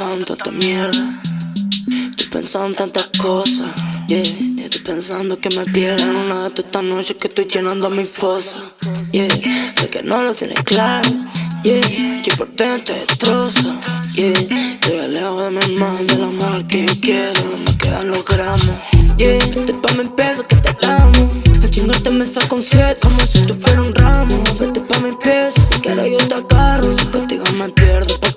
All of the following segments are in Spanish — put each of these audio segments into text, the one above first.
pensando en tanta. Estoy pensando en tantas cosas. Yeah, estoy pensando que me pierdo en una de esta noche que estoy llenando mi fosa. Yeah, sé que no lo tienes claro. Yeah, que por dentro te destroza. Yeah, estoy lejos de mi hermano, del amor que yo quiero. No me quedan los gramos. Yeah, te pa' mi peso que te amo. A chingarte me saco un siete como si tú fueras un ramo. Vete pa' mi peso, si quieres yo te agarro. Si contigo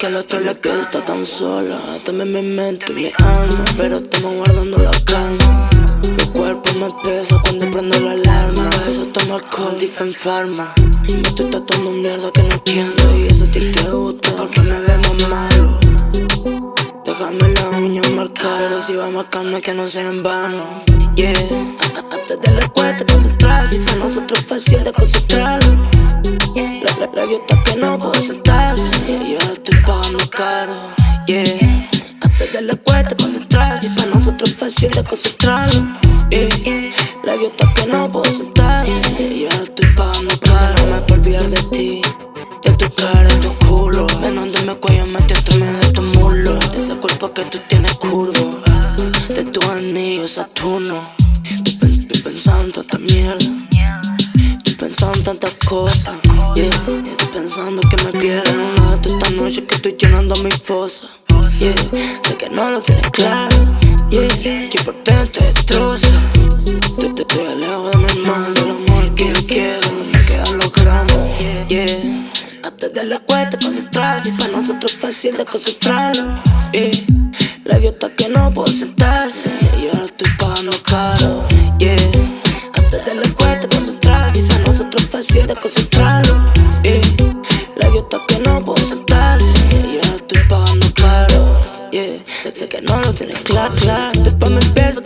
porque al otro le está tan sola. También mi mente y mi alma, pero estamos guardando la calma. Mi cuerpo me pesa cuando prendo la alarma. A eso tomo alcohol, en farma. Y me estoy tatuando mierda que no entiendo. Y eso a ti te gusta porque me vemos malo. Déjame la uña marcar, pero si va a marcarme que no sea en vano. Yeah, antes de la cuesta concentrarse, para nosotros es fácil de concentrarlo. Caro. Yeah, antes de la cuesta concentrarse, para nosotros es fácil de concentrarlo. Yeah, la idiota que no puedo sentarse, y yo estoy pagando caro. No me puedo olvidar de ti, de tu cara, de tu culo. Menos de mi cuello metido entre medio de tu muslo. De ese cuerpo que tú tienes curvo de tu anillo Saturno. Estoy, pensando en tanta mierda. Estoy pensando en tantas cosas. Yeah. Estoy pensando que me pierdo noche que estoy llenando mi fosa. Yeah. Sé que no lo tienes claro. Yeah. Que por dentro te destroza. Estoy, estoy, estoy lejos de mi hermano, del amor que yo quiero. Me quedan los gramos. Yeah. Hasta de la cuesta concentrarse. Para nosotros es fácil de concentrarlo. Yeah. La idiota que no puedo sentarse Y ahora estoy pagando caro Yeah Antes de la cuesta concentrarse Para nosotros es fácil de concentrarlo que no lo tienes claro, claro Después me empiezo